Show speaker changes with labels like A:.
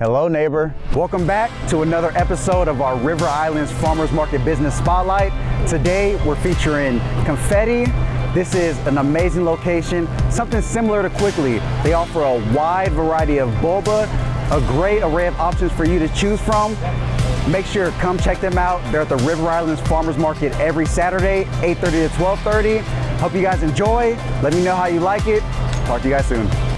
A: Hello neighbor. Welcome back to another episode of our River Islands Farmers Market Business Spotlight. Today we're featuring Confetti. This is an amazing location, something similar to Quickly. They offer a wide variety of boba, a great array of options for you to choose from. Make sure to come check them out. They're at the River Islands Farmers Market every Saturday, 8.30 to 12.30. Hope you guys enjoy. Let me know how you like it. Talk to you guys soon.